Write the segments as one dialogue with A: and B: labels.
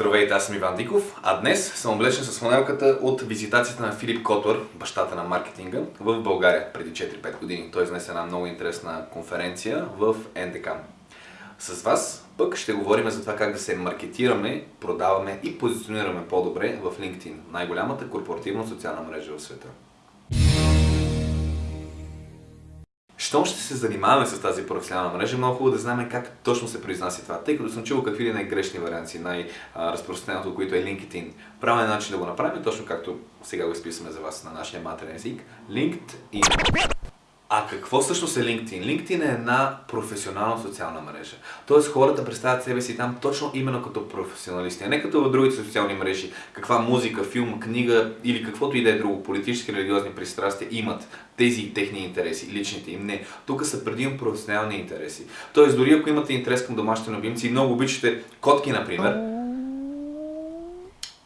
A: Здравейте, аз съм Иван Диков, а днес съм облечен с фанелката от визитацията на Филип Котор, бащата на маркетинга, в България преди 4-5 години. Той изнесе една много интересна конференция в НДК. С вас пък ще говорим за това как да се маркетираме, продаваме и позиционираме по-добре в LinkedIn, най-голямата корпоративна социална мрежа в света. Щом ще се занимаваме с тази професионална мрежа, много хубаво да знаем как точно се произнася това. Тъй като съм чувал какви ли най-грешни варианти, най-разпространеното, от които е LinkedIn. Правилният начин да го направим, точно както сега го изписваме за вас на нашия матерен език. LinkedIn. А какво всъщност е LinkedIn? LinkedIn е една професионална социална мрежа. Тоест хората представят себе си там точно именно като професионалисти, а не като в другите социални мрежи. Каква музика, филм, книга или каквото и да е друго, политически, религиозни пристрастия имат тези техни интереси, личните им. Не. Тук са предимно професионални интереси. Тоест дори ако имате интерес към домашните любимци и много обичате котки, например,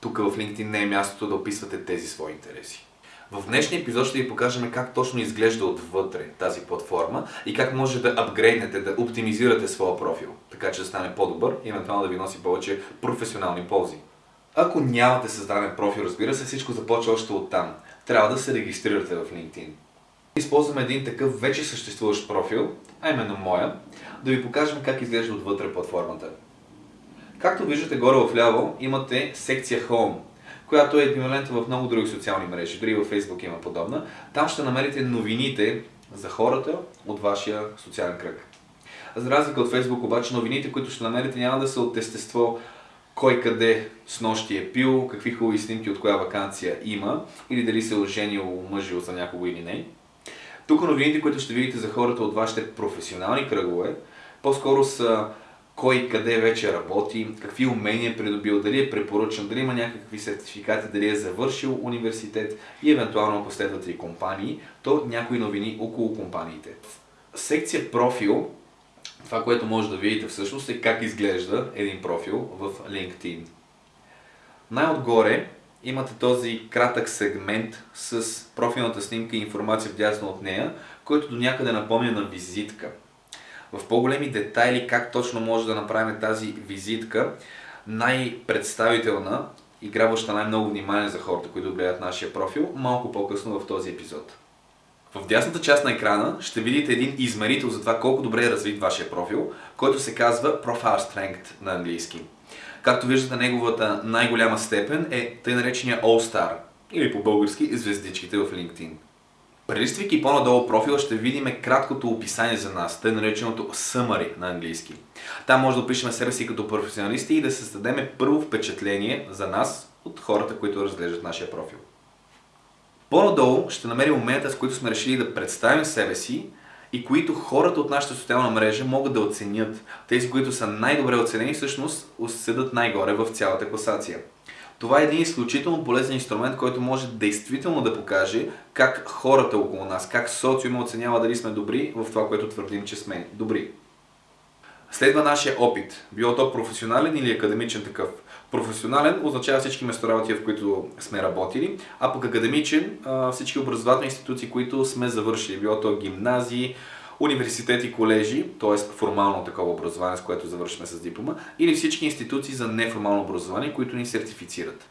A: тук в LinkedIn не е мястото да описвате тези свои интереси. В днешния епизод ще ви покажем как точно изглежда отвътре тази платформа и как може да апгрейднете, да оптимизирате своя профил, така че да стане по-добър и евентуално да ви носи повече професионални ползи. Ако нямате създаден профил, разбира се, всичко започва още от там. Трябва да се регистрирате в LinkedIn. Използваме един такъв вече съществуващ профил, а именно моя, да ви покажем как изглежда отвътре платформата. Както виждате горе в ляво имате секция Home, която е еквивалентна в много други социални мрежи, дори във Facebook има подобна. Там ще намерите новините за хората от вашия социален кръг. За разлика от Facebook обаче, новините, които ще намерите няма да са от естество кой къде с нощи е пил, какви хубави снимки от коя вакансия има, или дали се е оженил, мъжил за някого или не. Тук новините, които ще видите за хората от вашите професионални кръгове, по-скоро са кой къде вече работи, какви умения е придобил, дали е препоръчан, дали има някакви сертификати, дали е завършил университет и евентуално последват и компании, то някои новини около компаниите. В секция профил, това, което може да видите всъщност е как изглежда един профил в LinkedIn. Най-отгоре имате този кратък сегмент с профилната снимка и информация вдясно от нея, който до някъде напомня на визитка в по-големи детайли как точно може да направим тази визитка най-представителна и грабваща най-много внимание за хората, които гледат нашия профил, малко по-късно в този епизод. В дясната част на екрана ще видите един измерител за това колко добре е развит вашия профил, който се казва Profile Strength на английски. Както виждате, неговата най-голяма степен е тъй наречения All Star, или по български звездичките в LinkedIn. Прелиствайки по-надолу профила ще видим краткото описание за нас, тъй нареченото summary на английски. Там може да опишем себе си като професионалисти и да създадем първо впечатление за нас от хората, които разглеждат нашия профил. По-надолу ще намерим момента, с които сме решили да представим себе си и които хората от нашата социална мрежа могат да оценят. Тези, които са най-добре оценени, всъщност седат най-горе в цялата класация. Това е един изключително полезен инструмент, който може действително да покаже как хората около нас, как социума оценява дали сме добри в това, което твърдим, че сме добри. Следва нашия опит, било то професионален или академичен такъв. Професионален означава всички местоработи, в които сме работили, а пък академичен всички образователни институции, които сме завършили, било то гимназии, университети, колежи, т.е. формално такова образование, с което завършваме с диплома, или всички институции за неформално образование, които ни сертифицират.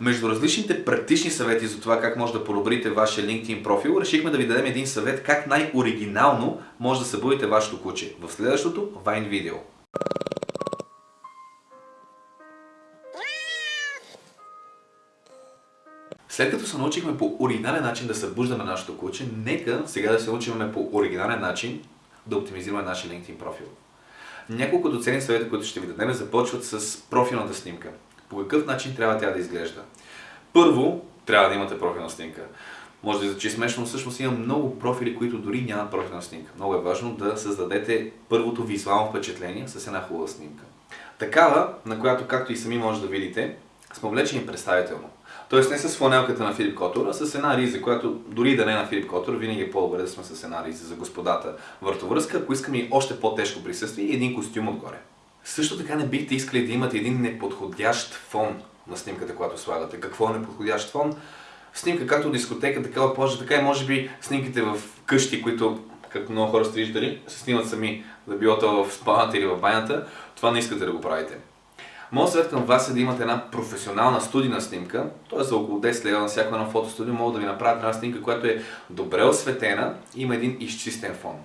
A: Между различните практични съвети за това как може да подобрите вашия LinkedIn профил, решихме да ви дадем един съвет как най-оригинално може да събудите вашето куче в следващото Vine видео. След като се научихме по оригинален начин да събуждаме нашето куче, нека сега да се научим по оригинален начин да оптимизираме нашия LinkedIn профил. Няколко доценни съвета, които ще ви дадем, започват с профилната снимка. По какъв начин трябва тя да изглежда? Първо, трябва да имате профилна снимка. Може да звучи смешно, но всъщност има много профили, които дори нямат профилна снимка. Много е важно да създадете първото визуално впечатление с една хубава снимка. Такава, на която, както и сами може да видите, сме облечени представително. Тоест не с фланелката на Филип Котор, а с една риза, която дори да не е на Филип Котор, винаги е по-добре да сме с една риза за господата въртовръзка, ако искаме и още по-тежко присъствие и един костюм отгоре. Също така не бихте искали да имате един неподходящ фон на снимката, която слагате. Какво е неподходящ фон? Снимка както дискотека, такава плажа, така и може би снимките в къщи, които, както много хора сте виждали, се снимат сами, да било то в спалната или в банята, това не искате да го правите. Моят съвет към вас е да имате една професионална студийна снимка, т.е. за около 10 лева на всяко едно фотостудио могат да ви направят една снимка, която е добре осветена и има един изчистен фон.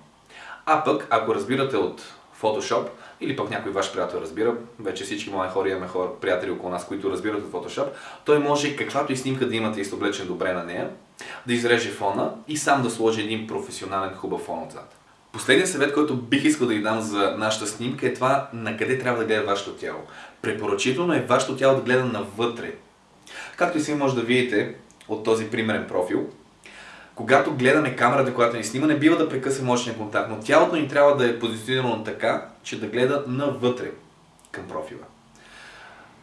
A: А пък, ако разбирате от Photoshop, или пък някой ваш приятел разбира, вече всички мои хора имаме хора, приятели около нас, които разбират от Photoshop, той може каквато и снимка да имате и сте облечен добре на нея, да изреже фона и сам да сложи един професионален хубав фон отзад. Последният съвет, който бих искал да ви дам за нашата снимка е това на къде трябва да гледа вашето тяло. Препоръчително е вашето тяло да гледа навътре. Както и си може да видите от този примерен профил, когато гледаме камерата, която ни снима, не бива да прекъсваме очния контакт, но тялото ни трябва да е позиционирано така, че да гледа навътре към профила.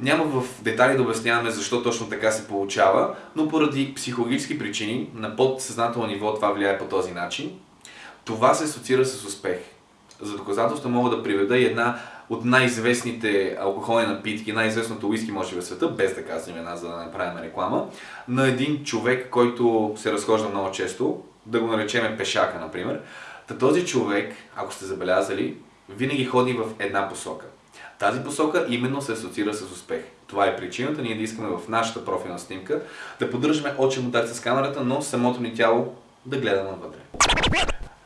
A: Няма в детали да обясняваме защо точно така се получава, но поради психологически причини на подсъзнателно ниво това влияе по този начин. Това се асоциира с успех. За доказателство мога да приведа и една от най-известните алкохолни напитки, най-известното уиски може в света, без да казвам една, за да не правим реклама, на един човек, който се разхожда много често, да го наречеме пешака, например. Та този човек, ако сте забелязали, винаги ходи в една посока. Тази посока именно се асоциира с успех. Това е причината ние да искаме в нашата профилна снимка да поддържаме очен контакт с камерата, но самото ни тяло да гледа навътре.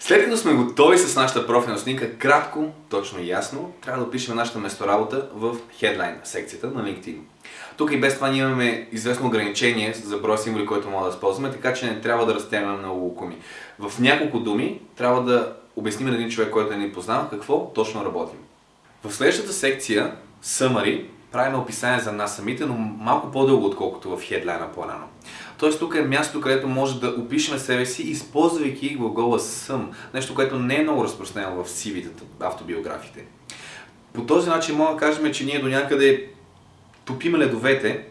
A: След като сме готови с нашата профилна снимка, кратко, точно и ясно, трябва да опишем нашата месторабота в Headline секцията на LinkedIn. Тук и без това ние имаме известно ограничение за броя символи, който мога да използваме, така че не трябва да разтягаме много лукуми. В няколко думи трябва да обясним на един човек, който не ни познава, какво точно работим. В следващата секция, Summary, правим описание за нас самите, но малко по-дълго, отколкото в хедлайна по-рано. Тоест тук е място, където може да опишем себе си, използвайки глагола съм. Нещо, което не е много разпространено в CV-тата, автобиографите. По този начин мога да кажем, че ние до някъде топим ледовете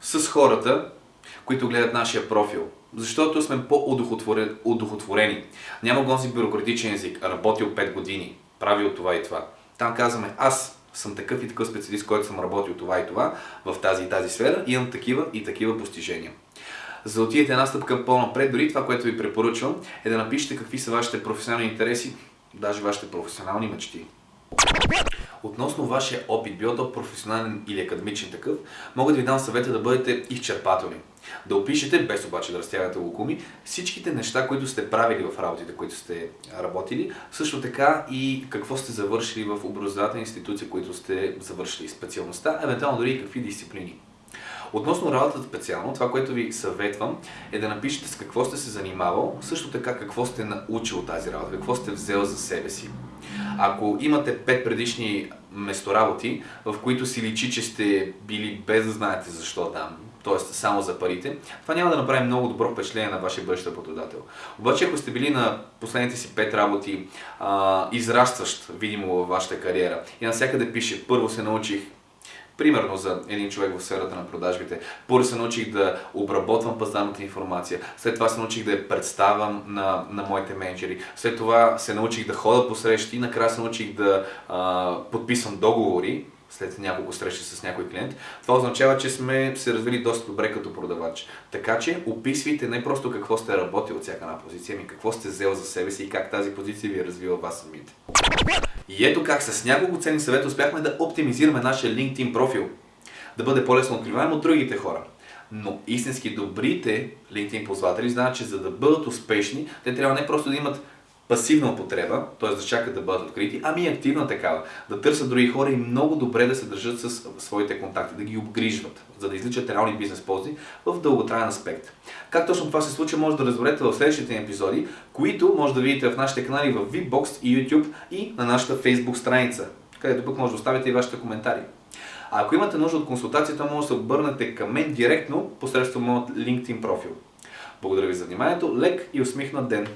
A: с хората, които гледат нашия профил. Защото сме по-удохотворени. Няма гонзи бюрократичен език, работил 5 години, правил това и това. Там казваме, аз съм такъв и такъв специалист, който съм работил това и това в тази и тази сфера имам такива и такива постижения. За да отидете една стъпка по-напред, дори това, което ви препоръчвам, е да напишете какви са вашите професионални интереси, даже вашите професионални мечти. Относно вашия опит, било то професионален или академичен такъв, мога да ви дам съвета да бъдете изчерпателни. Да опишете, без обаче да разтягате лукуми, всичките неща, които сте правили в работите, които сте работили, също така и какво сте завършили в образователни институции, които сте завършили специалността, евентуално дори и какви дисциплини. Относно работата специално, това, което ви съветвам е да напишете с какво сте се занимавал, също така какво сте научил тази работа, какво сте взел за себе си. Ако имате пет предишни местоработи, в които си личи, че сте били без да знаете защо там, т.е. само за парите, това няма да направи много добро впечатление на вашия бъдещ работодател. Обаче, ако сте били на последните си пет работи а, израстващ, видимо, във вашата кариера и навсякъде пише, първо се научих Примерно за един човек в сферата на продажбите. Първо се научих да обработвам пазарната информация, след това се научих да я представям на, на моите менеджери, след това се научих да хода по срещи и накрая се научих да а, подписвам договори, след няколко срещи с някой клиент, това означава, че сме се развили доста добре като продавач. Така че описвайте не просто какво сте работили от всяка една позиция, ами какво сте взел за себе си и как тази позиция ви е развила вас самите. И ето как с няколко ценни съвета успяхме да оптимизираме нашия LinkedIn профил, да бъде по-лесно откриваем от другите хора. Но истински добрите LinkedIn ползватели знаят, че за да бъдат успешни, те трябва не просто да имат пасивна употреба, т.е. да чакат да бъдат открити, ами и активна такава. Да търсят други хора и много добре да се държат с своите контакти, да ги обгрижват, за да изличат реални бизнес ползи в дълготраен аспект. Как точно това се случва, може да разберете в следващите епизоди, които може да видите в нашите канали в VBOX и YouTube и на нашата Facebook страница, където пък може да оставите и вашите коментари. А ако имате нужда от консултацията, може да се обърнете към мен директно посредством моят LinkedIn профил. Благодаря ви за вниманието, лек и усмихнат ден!